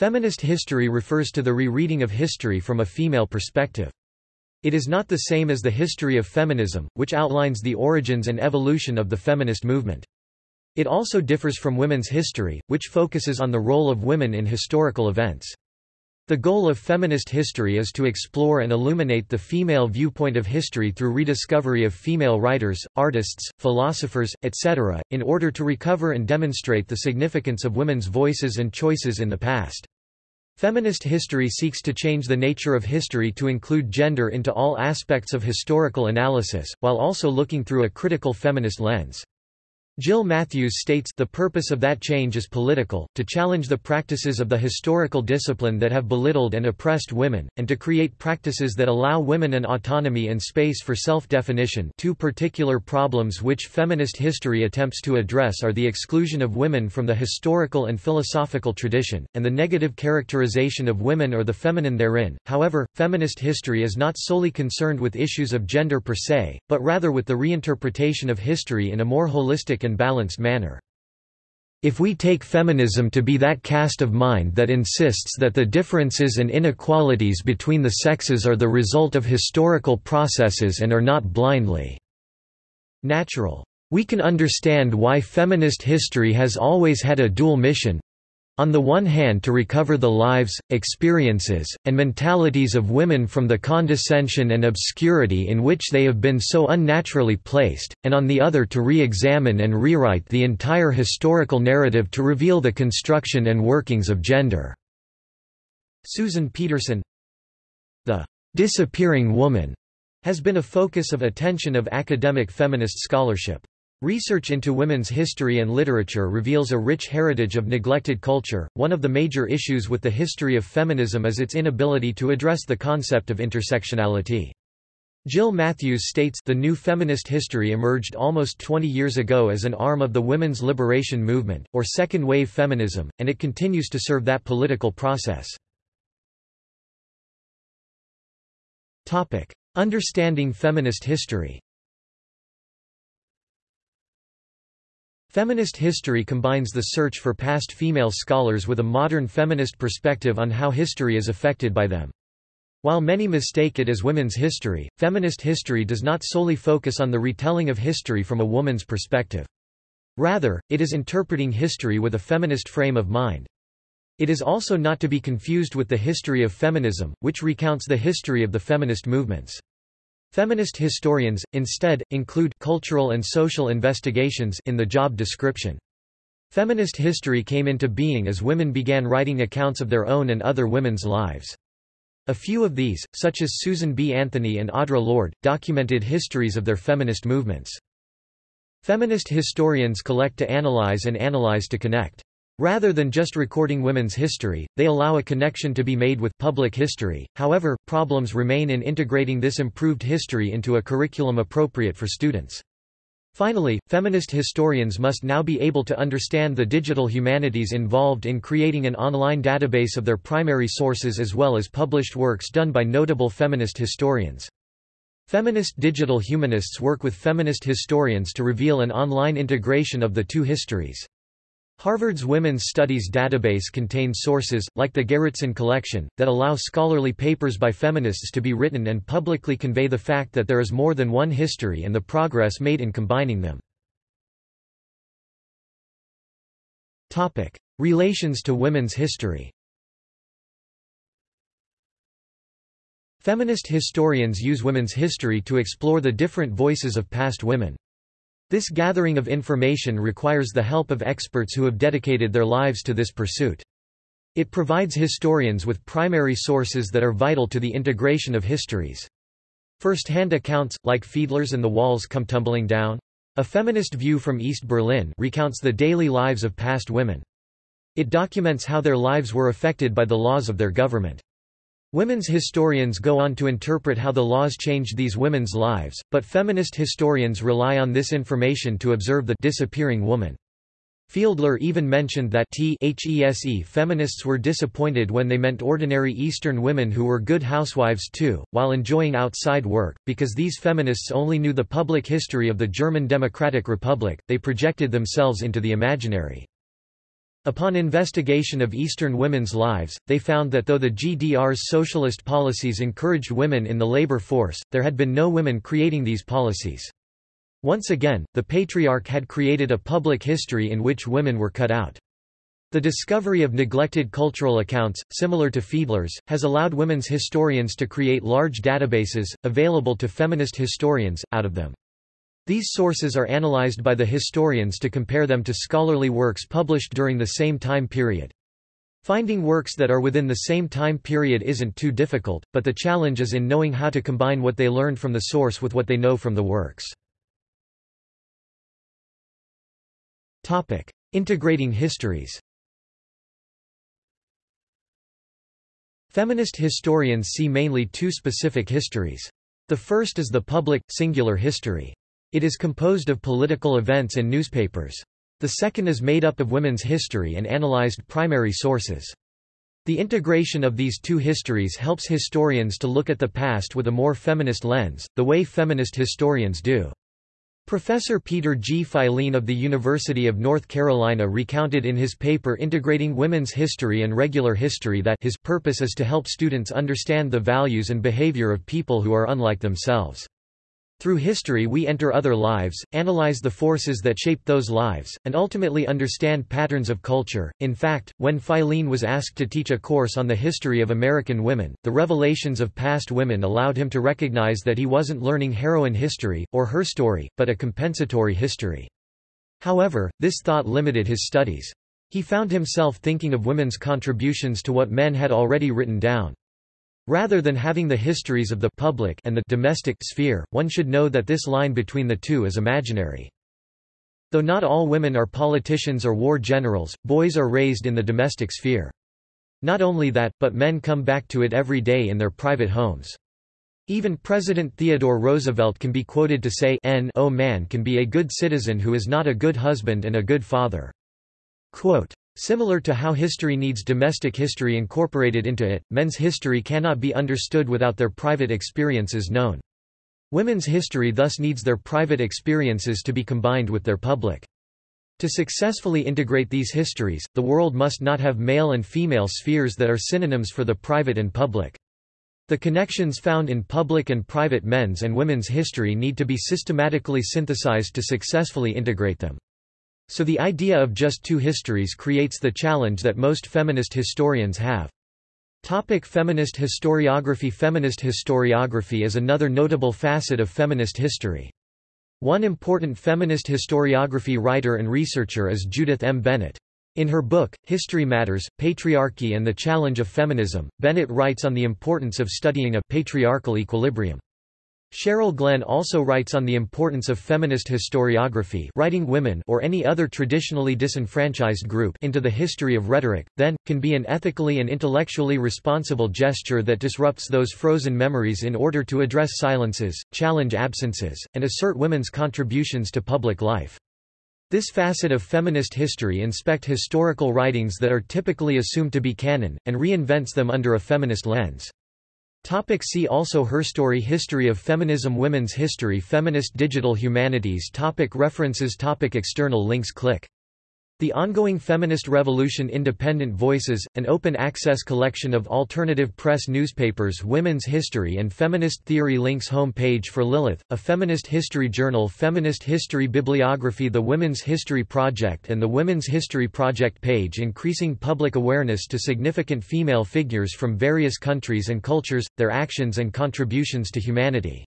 Feminist history refers to the rereading of history from a female perspective. It is not the same as the history of feminism, which outlines the origins and evolution of the feminist movement. It also differs from women's history, which focuses on the role of women in historical events. The goal of feminist history is to explore and illuminate the female viewpoint of history through rediscovery of female writers, artists, philosophers, etc., in order to recover and demonstrate the significance of women's voices and choices in the past. Feminist history seeks to change the nature of history to include gender into all aspects of historical analysis, while also looking through a critical feminist lens. Jill Matthews states, the purpose of that change is political, to challenge the practices of the historical discipline that have belittled and oppressed women, and to create practices that allow women an autonomy and space for self-definition two particular problems which feminist history attempts to address are the exclusion of women from the historical and philosophical tradition, and the negative characterization of women or the feminine therein. However, feminist history is not solely concerned with issues of gender per se, but rather with the reinterpretation of history in a more holistic and and balanced manner. If we take feminism to be that cast of mind that insists that the differences and inequalities between the sexes are the result of historical processes and are not blindly natural, we can understand why feminist history has always had a dual mission, on the one hand to recover the lives, experiences, and mentalities of women from the condescension and obscurity in which they have been so unnaturally placed, and on the other to re-examine and rewrite the entire historical narrative to reveal the construction and workings of gender." Susan Pedersen The «disappearing woman» has been a focus of attention of academic feminist scholarship. Research into women's history and literature reveals a rich heritage of neglected culture. One of the major issues with the history of feminism is its inability to address the concept of intersectionality. Jill Matthews states, the new feminist history emerged almost 20 years ago as an arm of the women's liberation movement, or second-wave feminism, and it continues to serve that political process. Understanding feminist history Feminist history combines the search for past female scholars with a modern feminist perspective on how history is affected by them. While many mistake it as women's history, feminist history does not solely focus on the retelling of history from a woman's perspective. Rather, it is interpreting history with a feminist frame of mind. It is also not to be confused with the history of feminism, which recounts the history of the feminist movements. Feminist historians, instead, include cultural and social investigations in the job description. Feminist history came into being as women began writing accounts of their own and other women's lives. A few of these, such as Susan B. Anthony and Audre Lorde, documented histories of their feminist movements. Feminist historians collect to analyze and analyze to connect. Rather than just recording women's history, they allow a connection to be made with public history, however, problems remain in integrating this improved history into a curriculum appropriate for students. Finally, feminist historians must now be able to understand the digital humanities involved in creating an online database of their primary sources as well as published works done by notable feminist historians. Feminist digital humanists work with feminist historians to reveal an online integration of the two histories. Harvard's Women's Studies database contains sources, like the Gerritsen Collection, that allow scholarly papers by feminists to be written and publicly convey the fact that there is more than one history and the progress made in combining them. Relations to women's history Feminist historians use women's history to explore the different voices of past women. This gathering of information requires the help of experts who have dedicated their lives to this pursuit. It provides historians with primary sources that are vital to the integration of histories. First-hand accounts, like Fiedler's and the Walls Come Tumbling Down, a feminist view from East Berlin recounts the daily lives of past women. It documents how their lives were affected by the laws of their government. Women's historians go on to interpret how the laws changed these women's lives, but feminist historians rely on this information to observe the disappearing woman. Fiedler even mentioned that THESE feminists were disappointed when they meant ordinary Eastern women who were good housewives too, while enjoying outside work, because these feminists only knew the public history of the German Democratic Republic, they projected themselves into the imaginary. Upon investigation of Eastern women's lives, they found that though the GDR's socialist policies encouraged women in the labor force, there had been no women creating these policies. Once again, the patriarch had created a public history in which women were cut out. The discovery of neglected cultural accounts, similar to Fiedler's, has allowed women's historians to create large databases, available to feminist historians, out of them. These sources are analyzed by the historians to compare them to scholarly works published during the same time period. Finding works that are within the same time period isn't too difficult, but the challenge is in knowing how to combine what they learned from the source with what they know from the works. Integrating histories Feminist historians see mainly two specific histories. The first is the public, singular history. It is composed of political events and newspapers. The second is made up of women's history and analyzed primary sources. The integration of these two histories helps historians to look at the past with a more feminist lens, the way feminist historians do. Professor Peter G. Filene of the University of North Carolina recounted in his paper Integrating Women's History and Regular History that his purpose is to help students understand the values and behavior of people who are unlike themselves. Through history we enter other lives, analyze the forces that shape those lives, and ultimately understand patterns of culture. In fact, when Filene was asked to teach a course on the history of American women, the revelations of past women allowed him to recognize that he wasn't learning heroine history, or her story, but a compensatory history. However, this thought limited his studies. He found himself thinking of women's contributions to what men had already written down. Rather than having the histories of the public and the domestic sphere, one should know that this line between the two is imaginary. Though not all women are politicians or war generals, boys are raised in the domestic sphere. Not only that, but men come back to it every day in their private homes. Even President Theodore Roosevelt can be quoted to say N o man can be a good citizen who is not a good husband and a good father. Quote, Similar to how history needs domestic history incorporated into it, men's history cannot be understood without their private experiences known. Women's history thus needs their private experiences to be combined with their public. To successfully integrate these histories, the world must not have male and female spheres that are synonyms for the private and public. The connections found in public and private men's and women's history need to be systematically synthesized to successfully integrate them. So the idea of just two histories creates the challenge that most feminist historians have. Topic feminist historiography Feminist historiography is another notable facet of feminist history. One important feminist historiography writer and researcher is Judith M. Bennett. In her book, History Matters, Patriarchy and the Challenge of Feminism, Bennett writes on the importance of studying a patriarchal equilibrium. Cheryl Glenn also writes on the importance of feminist historiography writing women or any other traditionally disenfranchised group into the history of rhetoric, then, can be an ethically and intellectually responsible gesture that disrupts those frozen memories in order to address silences, challenge absences, and assert women's contributions to public life. This facet of feminist history inspect historical writings that are typically assumed to be canon, and reinvents them under a feminist lens. Topic see also Herstory History of Feminism Women's History Feminist Digital Humanities topic References topic External links Click the ongoing feminist revolution Independent Voices, an open-access collection of alternative press newspapers Women's History and Feminist Theory Links Home page for Lilith, a feminist history journal Feminist History Bibliography The Women's History Project and the Women's History Project page Increasing public awareness to significant female figures from various countries and cultures, their actions and contributions to humanity